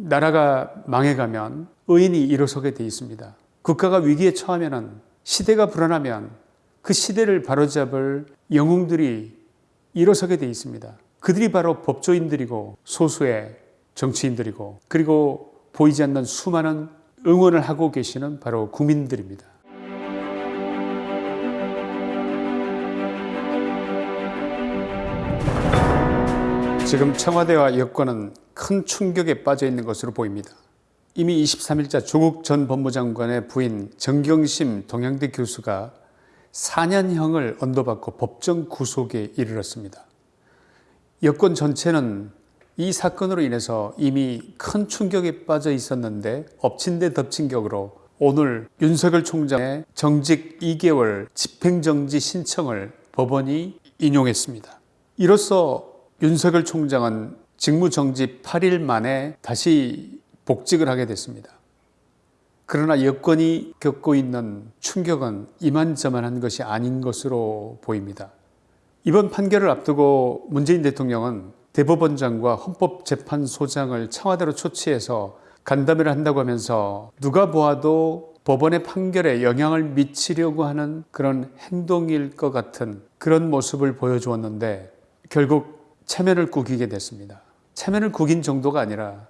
나라가 망해가면 의인이 일어서게 돼 있습니다. 국가가 위기에 처하면 시대가 불안하면 그 시대를 바로잡을 영웅들이 일어서게 돼 있습니다. 그들이 바로 법조인들이고 소수의 정치인들이고 그리고 보이지 않는 수많은 응원을 하고 계시는 바로 국민들입니다. 지금 청와대와 여권은 큰 충격에 빠져 있는 것으로 보입니다. 이미 23일자 조국 전 법무장관의 부인 정경심 동양대 교수가 4년형을 언도받고 법정 구속에 이르렀습니다. 여권 전체는 이 사건으로 인해서 이미 큰 충격에 빠져 있었는데 엎친 데 덮친 격으로 오늘 윤석열 총장의 정직 2개월 집행정지 신청을 법원이 인용했습니다. 이로써 윤석열 총장은 직무정지 8일 만에 다시 복직을 하게 됐습니다. 그러나 여건이 겪고 있는 충격은 이만저만한 것이 아닌 것으로 보입니다. 이번 판결을 앞두고 문재인 대통령은 대법원장과 헌법재판소장을 청와대로 초치해서 간담회를 한다고 하면서 누가 보아도 법원의 판결에 영향을 미치려고 하는 그런 행동일 것 같은 그런 모습을 보여주었는데 결국 체면을 구기게 됐습니다. 체면을 구긴 정도가 아니라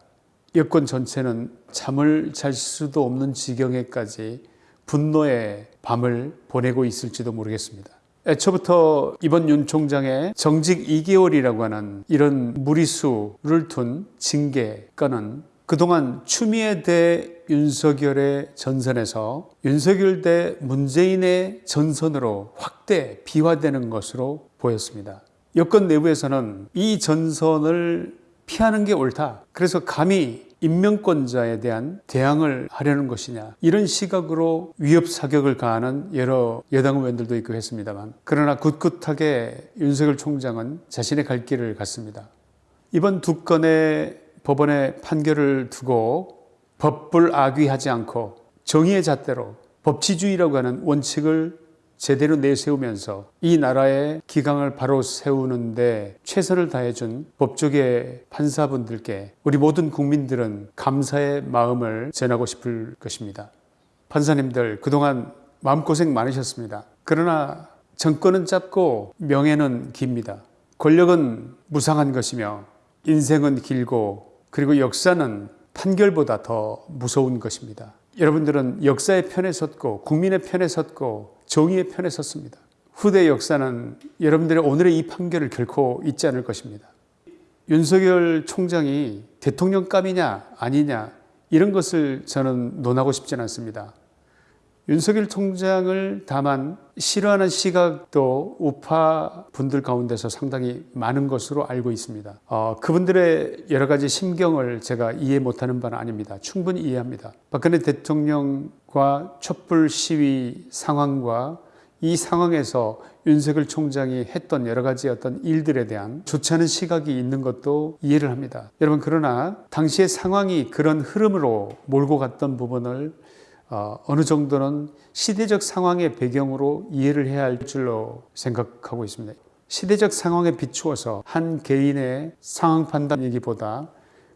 여권 전체는 잠을 잘 수도 없는 지경에까지 분노의 밤을 보내고 있을지도 모르겠습니다. 애초부터 이번 윤 총장의 정직 2개월이라고 하는 이런 무리수를 둔 징계 건은 그동안 추미애 대 윤석열의 전선에서 윤석열 대 문재인의 전선으로 확대 비화되는 것으로 보였습니다. 여권 내부에서는 이 전선을 피하는 게 옳다. 그래서 감히 임명권자에 대한 대항을 하려는 것이냐 이런 시각으로 위협 사격을 가하는 여러 여당 의원들도 있고 했습니다만 그러나 굳굳하게 윤석열 총장은 자신의 갈 길을 갔습니다. 이번 두 건의 법원의 판결을 두고 법불 악위하지 않고 정의의 잣대로 법치주의라고 하는 원칙을 제대로 내세우면서 이 나라의 기강을 바로 세우는데 최선을 다해준 법조계 판사분들께 우리 모든 국민들은 감사의 마음을 전하고 싶을 것입니다. 판사님들 그동안 마음고생 많으셨습니다. 그러나 정권은 짧고 명예는 깁니다. 권력은 무상한 것이며 인생은 길고 그리고 역사는 판결보다 더 무서운 것입니다. 여러분들은 역사의 편에 섰고 국민의 편에 섰고 정의의 편에 섰습니다. 후대 역사는 여러분들의 오늘의 이 판결을 결코 잊지 않을 것입니다. 윤석열 총장이 대통령감이냐 아니냐 이런 것을 저는 논하고 싶지는 않습니다. 윤석열 총장을 다만 싫어하는 시각도 우파 분들 가운데서 상당히 많은 것으로 알고 있습니다. 어, 그분들의 여러 가지 심경을 제가 이해 못하는 바는 아닙니다. 충분히 이해합니다. 박근혜 대통령과 촛불 시위 상황과 이 상황에서 윤석열 총장이 했던 여러 가지 어떤 일들에 대한 좋지 않은 시각이 있는 것도 이해를 합니다. 여러분 그러나 당시의 상황이 그런 흐름으로 몰고 갔던 부분을 어, 어느 정도는 시대적 상황의 배경으로 이해를 해야 할 줄로 생각하고 있습니다. 시대적 상황에 비추어서 한 개인의 상황 판단 얘기보다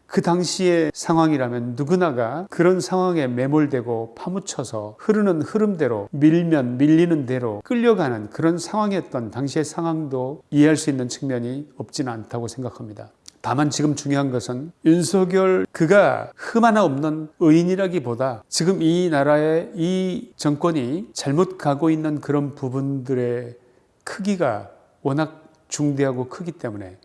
그 당시의 상황이라면 누구나가 그런 상황에 매몰되고 파묻혀서 흐르는 흐름대로 밀면 밀리는 대로 끌려가는 그런 상황이었던 당시의 상황도 이해할 수 있는 측면이 없지는 않다고 생각합니다. 다만 지금 중요한 것은 윤석열 그가 흠 하나 없는 의인이라기보다 지금 이 나라의 이 정권이 잘못 가고 있는 그런 부분들의 크기가 워낙 중대하고 크기 때문에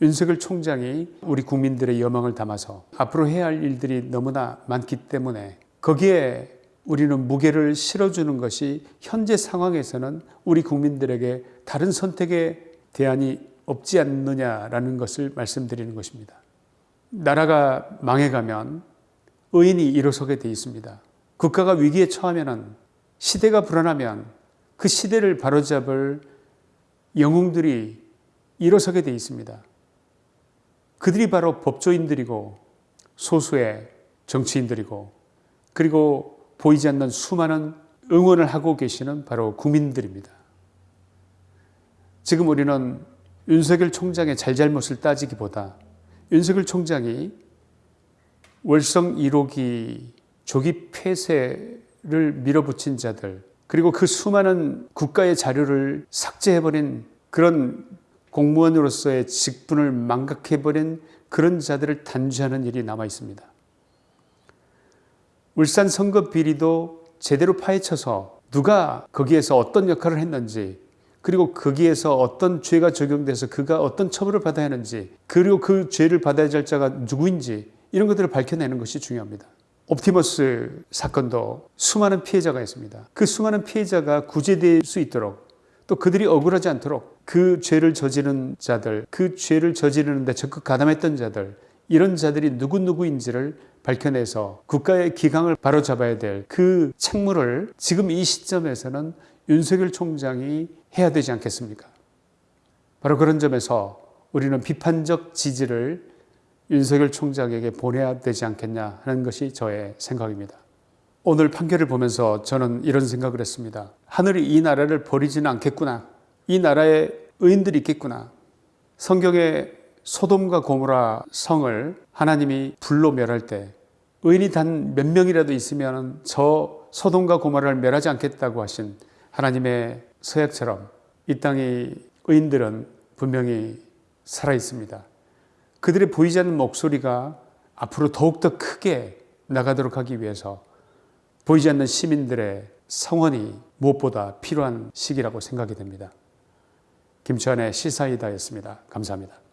윤석열 총장이 우리 국민들의 여망을 담아서 앞으로 해야 할 일들이 너무나 많기 때문에 거기에 우리는 무게를 실어주는 것이 현재 상황에서는 우리 국민들에게 다른 선택의 대안이 없지 않느냐라는 것을 말씀드리는 것입니다. 나라가 망해가면 의인이 일어서게 돼 있습니다. 국가가 위기에 처하면 시대가 불안하면 그 시대를 바로잡을 영웅들이 일어서게 돼 있습니다. 그들이 바로 법조인들이고 소수의 정치인들이고 그리고 보이지 않는 수많은 응원을 하고 계시는 바로 국민들입니다. 지금 우리는 윤석열 총장의 잘잘못을 따지기보다 윤석열 총장이 월성 1호기 조기 폐쇄를 밀어붙인 자들 그리고 그 수많은 국가의 자료를 삭제해버린 그런 공무원으로서의 직분을 망각해버린 그런 자들을 단죄하는 일이 남아 있습니다. 울산 선거 비리도 제대로 파헤쳐서 누가 거기에서 어떤 역할을 했는지 그리고 거기에서 어떤 죄가 적용돼서 그가 어떤 처벌을 받아야 하는지 그리고 그 죄를 받아야 할 자가 누구인지 이런 것들을 밝혀내는 것이 중요합니다. 옵티머스 사건도 수많은 피해자가 있습니다. 그 수많은 피해자가 구제될 수 있도록 또 그들이 억울하지 않도록 그 죄를 저지른 자들, 그 죄를 저지르는데 적극 가담했던 자들, 이런 자들이 누구누구인지를 밝혀내서 국가의 기강을 바로잡아야 될 그 책무를 지금 이 시점에서는 윤석열 총장이 해야 되지 않겠습니까? 바로 그런 점에서 우리는 비판적 지지를 윤석열 총장에게 보내야 되지 않겠냐 하는 것이 저의 생각입니다. 오늘 판결을 보면서 저는 이런 생각을 했습니다. 하늘이 이 나라를 버리지는 않겠구나. 이 나라에 의인들이 있겠구나. 성경에 소돔과 고모라 성을 하나님이 불로 멸할 때 의인이 단 몇 명이라도 있으면 저 소돔과 고모라를 멸하지 않겠다고 하신 하나님의 서약처럼 이 땅의 의인들은 분명히 살아 있습니다. 그들의 보이지 않는 목소리가 앞으로 더욱더 크게 나가도록 하기 위해서 보이지 않는 시민들의 성원이 무엇보다 필요한 시기라고 생각이 됩니다. 김치환의 시사이다였습니다. 감사합니다.